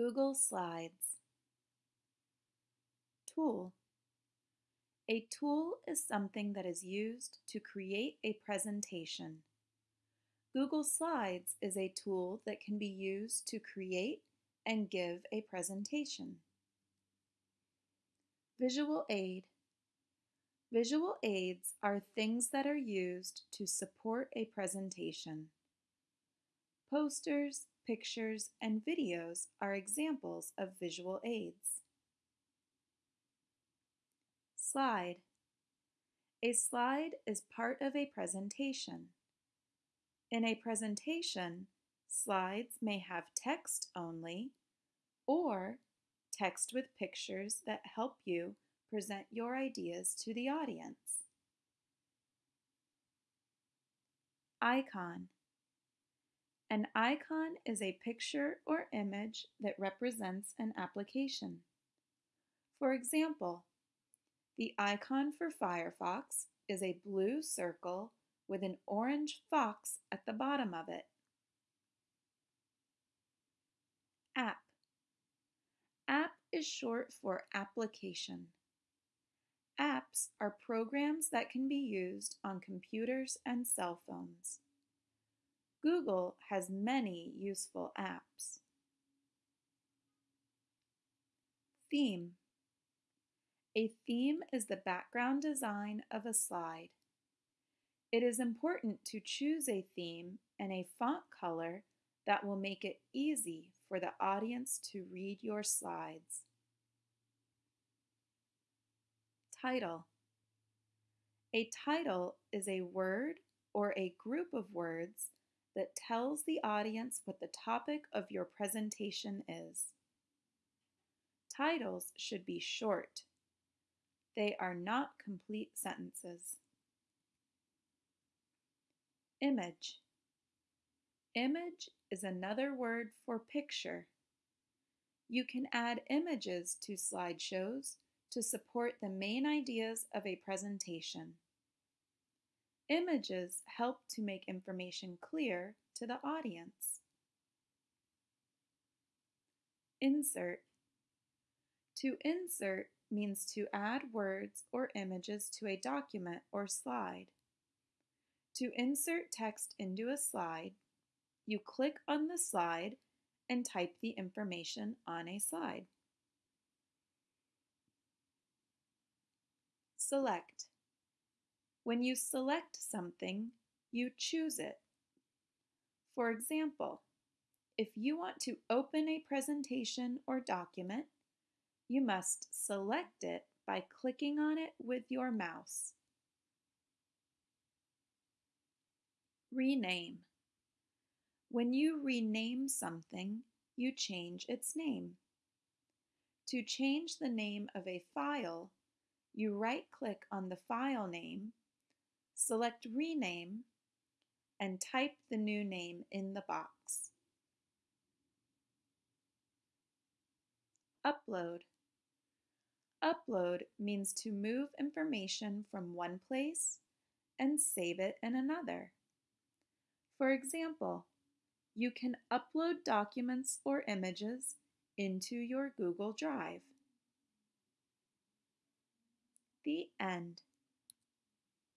Google Slides Tool A tool is something that is used to create a presentation. Google Slides is a tool that can be used to create and give a presentation. Visual aid Visual aids are things that are used to support a presentation. Posters, pictures, and videos are examples of visual aids. Slide A slide is part of a presentation. In a presentation, slides may have text only or text with pictures that help you present your ideas to the audience. Icon An icon is a picture or image that represents an application. For example, the icon for Firefox is a blue circle with an orange fox at the bottom of it. App App is short for application. Apps are programs that can be used on computers and cell phones. Google has many useful apps. Theme A theme is the background design of a slide. It is important to choose a theme and a font color that will make it easy for the audience to read your slides. Title A title is a word or a group of words that tells the audience what the topic of your presentation is. Titles should be short. They are not complete sentences. Image Image is another word for picture. You can add images to slideshows to support the main ideas of a presentation. Images help to make information clear to the audience. Insert To insert means to add words or images to a document or slide. To insert text into a slide, you click on the slide and type the information on a slide. Select. When you select something, you choose it. For example, if you want to open a presentation or document, you must select it by clicking on it with your mouse. Rename. When you rename something, you change its name. To change the name of a file, you right-click on the file name, select Rename, and type the new name in the box. Upload. Upload means to move information from one place and save it in another. For example, you can upload documents or images into your Google Drive. The end.